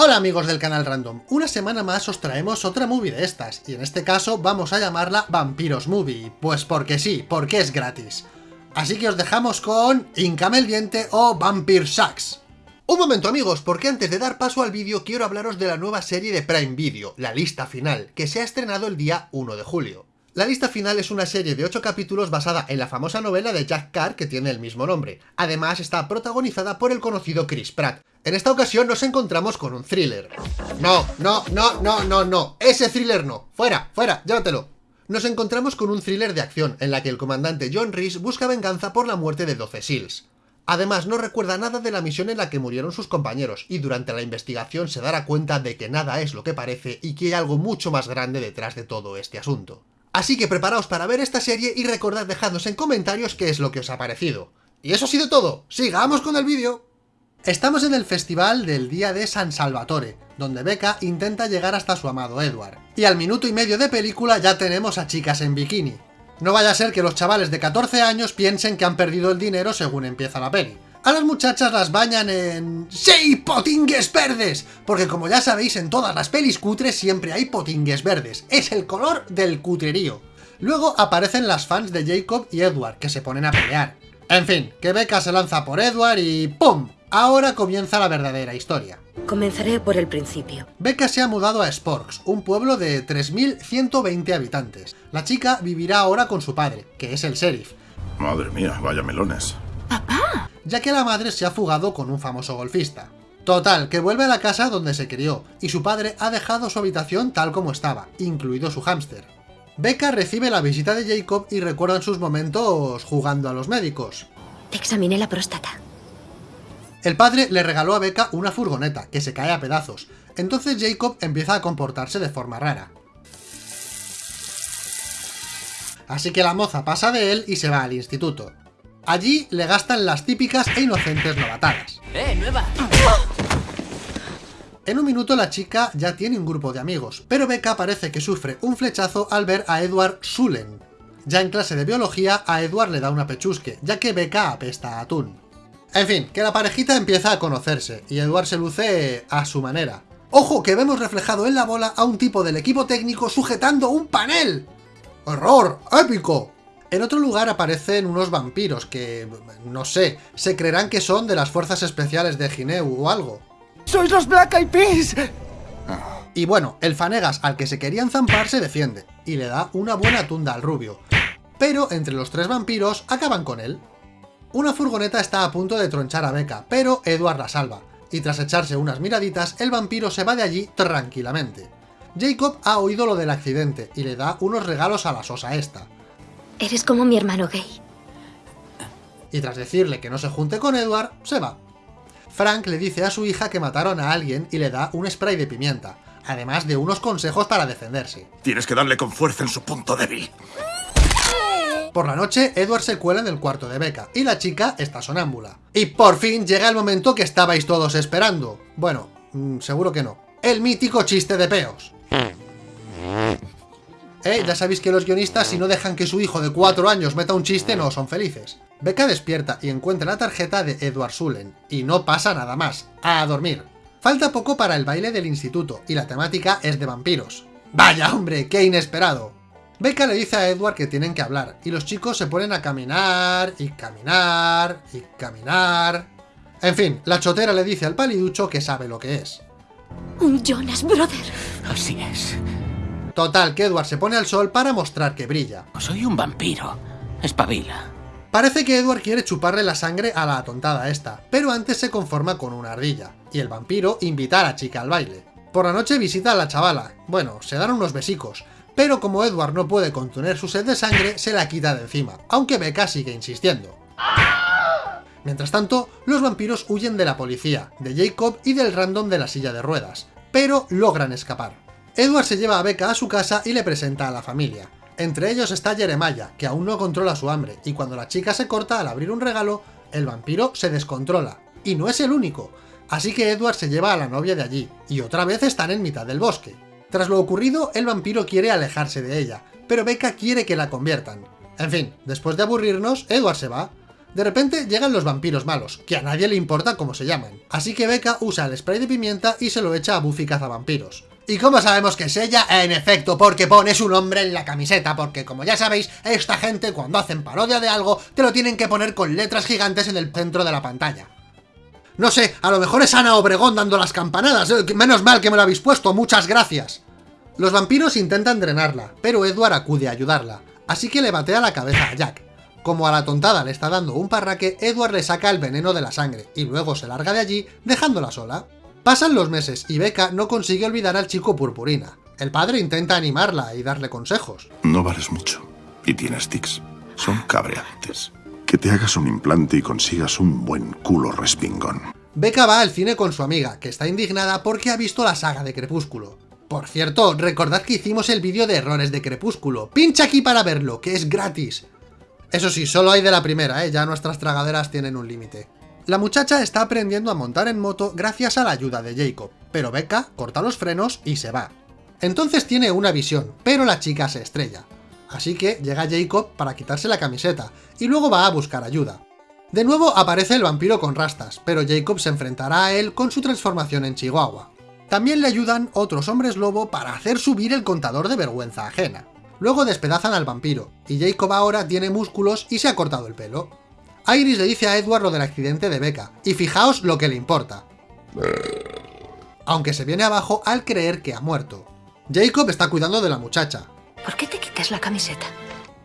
Hola amigos del canal Random, una semana más os traemos otra movie de estas, y en este caso vamos a llamarla Vampiros Movie, pues porque sí, porque es gratis. Así que os dejamos con Incame el Diente o Vampire Sharks. Un momento amigos, porque antes de dar paso al vídeo quiero hablaros de la nueva serie de Prime Video, La Lista Final, que se ha estrenado el día 1 de julio. La lista final es una serie de 8 capítulos basada en la famosa novela de Jack Carr que tiene el mismo nombre. Además está protagonizada por el conocido Chris Pratt. En esta ocasión nos encontramos con un thriller. No, no, no, no, no, no. Ese thriller no. Fuera, fuera, llévatelo. Nos encontramos con un thriller de acción en la que el comandante John Reese busca venganza por la muerte de 12 SEALs. Además, no recuerda nada de la misión en la que murieron sus compañeros, y durante la investigación se dará cuenta de que nada es lo que parece y que hay algo mucho más grande detrás de todo este asunto. Así que preparaos para ver esta serie y recordad dejadnos en comentarios qué es lo que os ha parecido. Y eso ha sido todo, sigamos con el vídeo. Estamos en el festival del Día de San Salvatore, donde Becca intenta llegar hasta su amado Edward. Y al minuto y medio de película ya tenemos a chicas en bikini. No vaya a ser que los chavales de 14 años piensen que han perdido el dinero según empieza la peli. A las muchachas las bañan en... ¡Sí, potingues verdes! Porque como ya sabéis, en todas las pelis cutres siempre hay potingues verdes. Es el color del cutrerío. Luego aparecen las fans de Jacob y Edward, que se ponen a pelear. En fin, que Becca se lanza por Edward y ¡pum! Ahora comienza la verdadera historia. Comenzaré por el principio. Becca se ha mudado a Sporks, un pueblo de 3.120 habitantes. La chica vivirá ahora con su padre, que es el sheriff. Madre mía, vaya melones. ¡Papá! ya que la madre se ha fugado con un famoso golfista. Total, que vuelve a la casa donde se crió, y su padre ha dejado su habitación tal como estaba, incluido su hámster. Becca recibe la visita de Jacob y recuerdan sus momentos jugando a los médicos. Te examiné la próstata. El padre le regaló a Becca una furgoneta, que se cae a pedazos, entonces Jacob empieza a comportarse de forma rara. Así que la moza pasa de él y se va al instituto. Allí le gastan las típicas e inocentes novatadas. ¡Eh, nueva! En un minuto la chica ya tiene un grupo de amigos, pero Becca parece que sufre un flechazo al ver a Edward Sulen. Ya en clase de biología, a Edward le da una pechusque, ya que Becca apesta a atún. En fin, que la parejita empieza a conocerse, y Edward se luce a su manera. ¡Ojo, que vemos reflejado en la bola a un tipo del equipo técnico sujetando un panel! ¡Horror! ¡Épico! En otro lugar aparecen unos vampiros que, no sé, se creerán que son de las fuerzas especiales de Gineu o algo. ¡Sois los Black Eyed Peas! Y bueno, el Fanegas al que se querían zampar se defiende, y le da una buena tunda al rubio. Pero entre los tres vampiros acaban con él. Una furgoneta está a punto de tronchar a Becca, pero Edward la salva, y tras echarse unas miraditas, el vampiro se va de allí tranquilamente. Jacob ha oído lo del accidente, y le da unos regalos a la sosa esta. Eres como mi hermano gay. y tras decirle que no se junte con Edward, se va. Frank le dice a su hija que mataron a alguien y le da un spray de pimienta, además de unos consejos para defenderse. Tienes que darle con fuerza en su punto débil. Por la noche, Edward se cuela en el cuarto de Becca, y la chica está sonámbula. Y por fin llega el momento que estabais todos esperando. Bueno, mm, seguro que no. El mítico chiste de peos. Eh, ya sabéis que los guionistas si no dejan que su hijo de 4 años meta un chiste no son felices. Becca despierta y encuentra la tarjeta de Edward Sulen, y no pasa nada más, a dormir. Falta poco para el baile del instituto, y la temática es de vampiros. ¡Vaya hombre, qué inesperado! Becca le dice a Edward que tienen que hablar, y los chicos se ponen a caminar, y caminar, y caminar... En fin, la chotera le dice al paliducho que sabe lo que es. Un Jonas Brother. Así es. Total, que Edward se pone al sol para mostrar que brilla. Soy un vampiro. Espabila. Parece que Edward quiere chuparle la sangre a la atontada esta, pero antes se conforma con una ardilla, y el vampiro invita a la chica al baile. Por la noche visita a la chavala, bueno, se dan unos besicos, pero como Edward no puede contener su sed de sangre, se la quita de encima, aunque Becca sigue insistiendo. Mientras tanto, los vampiros huyen de la policía, de Jacob y del random de la silla de ruedas, pero logran escapar. Edward se lleva a Becca a su casa y le presenta a la familia. Entre ellos está Jeremiah, que aún no controla su hambre, y cuando la chica se corta al abrir un regalo, el vampiro se descontrola. Y no es el único, así que Edward se lleva a la novia de allí, y otra vez están en mitad del bosque. Tras lo ocurrido, el vampiro quiere alejarse de ella, pero Becca quiere que la conviertan. En fin, después de aburrirnos, Edward se va. De repente llegan los vampiros malos, que a nadie le importa cómo se llaman. Así que Becca usa el spray de pimienta y se lo echa a Buffy cazavampiros. ¿Y cómo sabemos que es ella? En efecto, porque pone su nombre en la camiseta, porque como ya sabéis, esta gente cuando hacen parodia de algo, te lo tienen que poner con letras gigantes en el centro de la pantalla. No sé, a lo mejor es Ana Obregón dando las campanadas, eh, menos mal que me lo habéis puesto, muchas gracias. Los vampiros intentan drenarla, pero Edward acude a ayudarla, así que le batea la cabeza a Jack. Como a la tontada le está dando un parraque, Edward le saca el veneno de la sangre, y luego se larga de allí, dejándola sola. Pasan los meses y Becca no consigue olvidar al chico purpurina. El padre intenta animarla y darle consejos. No vales mucho. Y tienes tics. Son cabreantes. Que te hagas un implante y consigas un buen culo respingón. Becca va al cine con su amiga, que está indignada porque ha visto la saga de Crepúsculo. Por cierto, recordad que hicimos el vídeo de errores de Crepúsculo. Pincha aquí para verlo, que es gratis. Eso sí, solo hay de la primera, ¿eh? ya nuestras tragaderas tienen un límite. La muchacha está aprendiendo a montar en moto gracias a la ayuda de Jacob, pero Becca corta los frenos y se va. Entonces tiene una visión, pero la chica se estrella. Así que llega Jacob para quitarse la camiseta, y luego va a buscar ayuda. De nuevo aparece el vampiro con rastas, pero Jacob se enfrentará a él con su transformación en Chihuahua. También le ayudan otros hombres lobo para hacer subir el contador de vergüenza ajena. Luego despedazan al vampiro, y Jacob ahora tiene músculos y se ha cortado el pelo. Iris le dice a Edward lo del accidente de Becca, y fijaos lo que le importa. Aunque se viene abajo al creer que ha muerto. Jacob está cuidando de la muchacha. ¿Por qué te quitas la camiseta?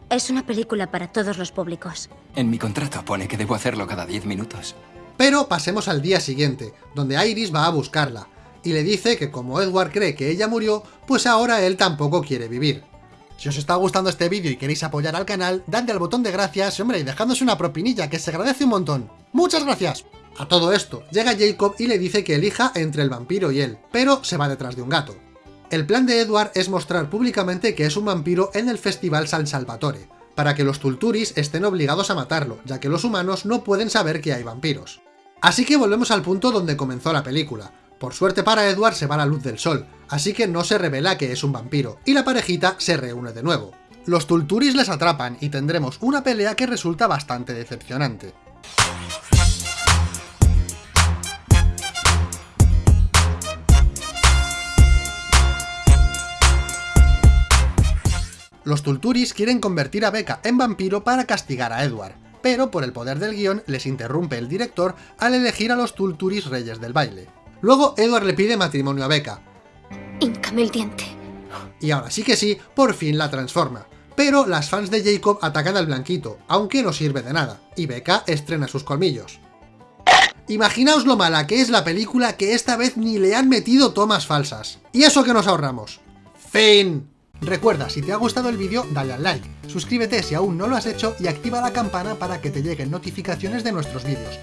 Es una película para todos los públicos. En mi contrato pone que debo hacerlo cada 10 minutos. Pero pasemos al día siguiente, donde Iris va a buscarla, y le dice que como Edward cree que ella murió, pues ahora él tampoco quiere vivir. Si os está gustando este vídeo y queréis apoyar al canal, dadle al botón de gracias, hombre, y dejadnos una propinilla, que se agradece un montón. ¡Muchas gracias! A todo esto, llega Jacob y le dice que elija entre el vampiro y él, pero se va detrás de un gato. El plan de Edward es mostrar públicamente que es un vampiro en el Festival San Salvatore, para que los Tulturis estén obligados a matarlo, ya que los humanos no pueden saber que hay vampiros. Así que volvemos al punto donde comenzó la película, por suerte para Edward se va la luz del sol, así que no se revela que es un vampiro, y la parejita se reúne de nuevo. Los Tulturis les atrapan y tendremos una pelea que resulta bastante decepcionante. Los Tulturis quieren convertir a Becca en vampiro para castigar a Edward, pero por el poder del guion les interrumpe el director al elegir a los Tulturis reyes del baile. Luego Edward le pide matrimonio a Becca. Híncame el diente. Y ahora sí que sí, por fin la transforma. Pero las fans de Jacob atacan al blanquito, aunque no sirve de nada, y Becca estrena sus colmillos. Imaginaos lo mala que es la película que esta vez ni le han metido tomas falsas. Y eso que nos ahorramos. Fin. Recuerda, si te ha gustado el vídeo, dale al like, suscríbete si aún no lo has hecho y activa la campana para que te lleguen notificaciones de nuestros vídeos.